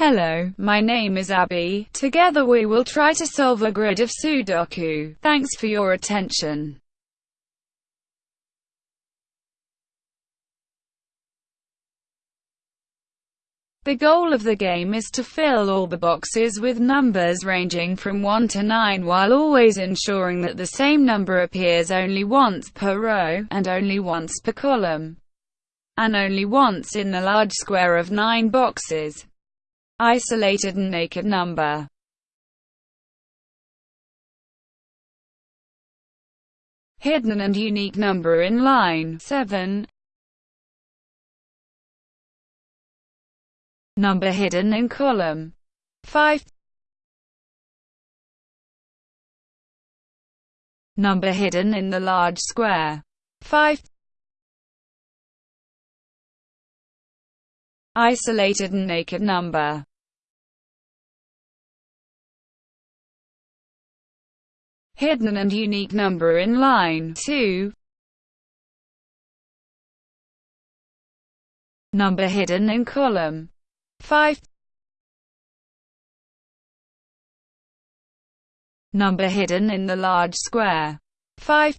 Hello, my name is Abby. Together we will try to solve a grid of Sudoku. Thanks for your attention. The goal of the game is to fill all the boxes with numbers ranging from 1 to 9 while always ensuring that the same number appears only once per row, and only once per column, and only once in the large square of 9 boxes. Isolated and naked number. Hidden and unique number in line 7 Number hidden in column 5 Number hidden in the large square 5 Isolated and naked number hidden and unique number in line 2. Number hidden in column 5. Number hidden in the large square 5.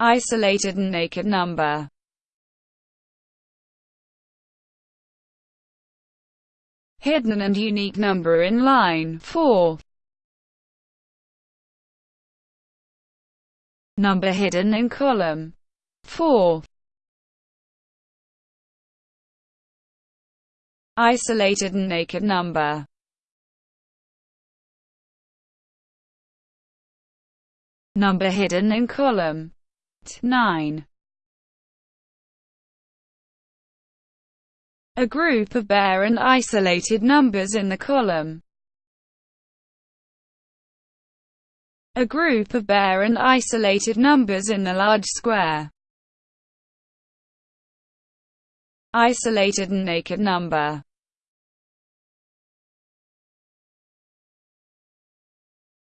Isolated and naked number hidden and unique number in line 4. Number hidden in column 4. Isolated and naked number Number hidden in column 9. A group of bare and isolated numbers in the column. A group of bare and isolated numbers in the large square. Isolated and naked number.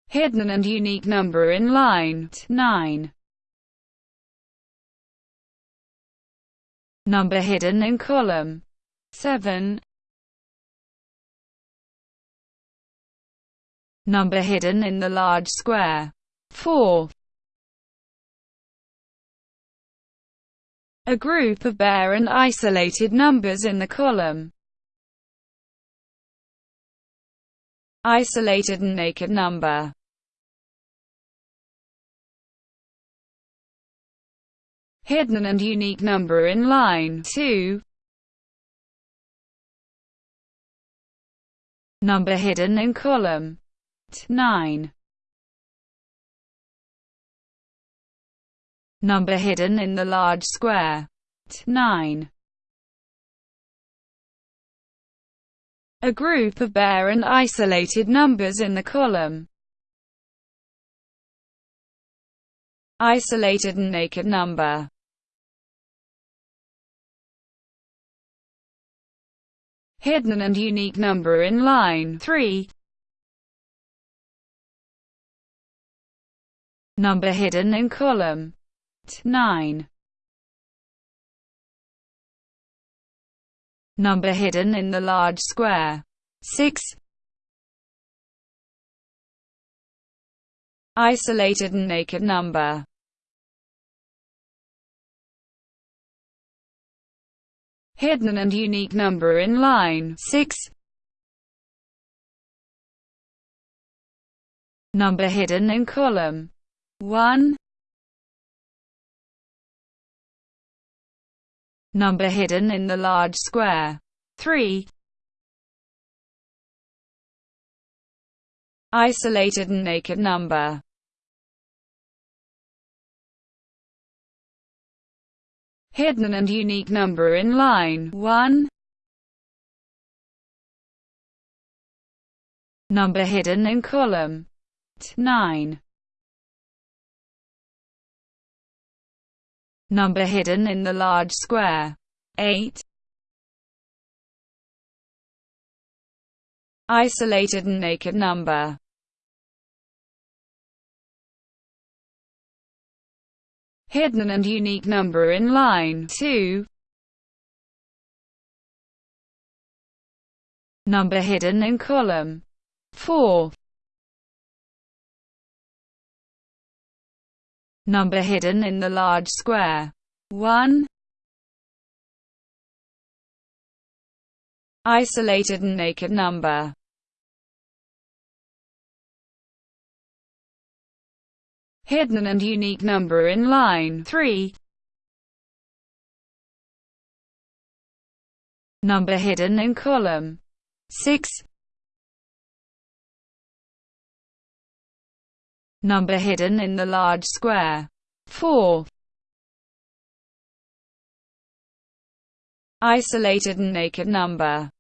Hidden and unique number in line 9. Number hidden in column 7 Number hidden in the large square. 4 A group of bare and isolated numbers in the column. Isolated and naked number. Hidden and unique number in line 2 Number hidden in column 9. Number hidden in the large square 9. A group of bare and isolated numbers in the column. Isolated and naked number hidden and unique number in line 3. Number hidden in column 9. Number hidden in the large square 6. Isolated and naked number hidden and unique number in line 6. Number hidden in column 1. Number hidden in the large square 3. Isolated and naked number hidden and unique number in line 1. Number hidden in column 9. Number hidden in the large square 8. Isolated and naked number hidden and unique number in line 2. Number hidden in column 4. Number hidden in the large square 1. Isolated and naked number Hidden and unique number in line 3 Number hidden in column 6 Number hidden in the large square 4 Isolated and naked number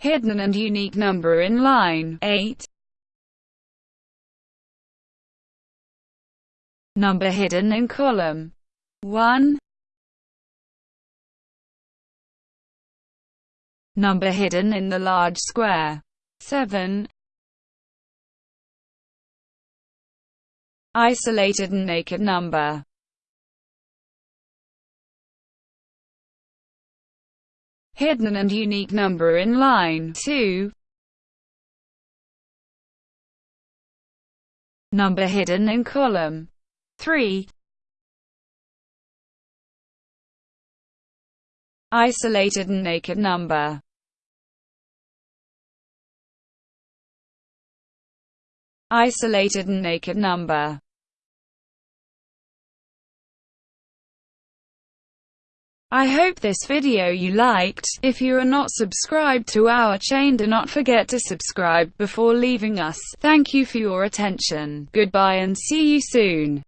Hidden and unique number in line 8 Number hidden in column 1 Number hidden in the large square 7 Isolated and naked number hidden and unique number in line 2. Number hidden in column 3. Isolated and naked number Isolated and naked number I hope this video you liked. If you are not subscribed to our chain do not forget to subscribe before leaving us. Thank you for your attention. Goodbye and see you soon.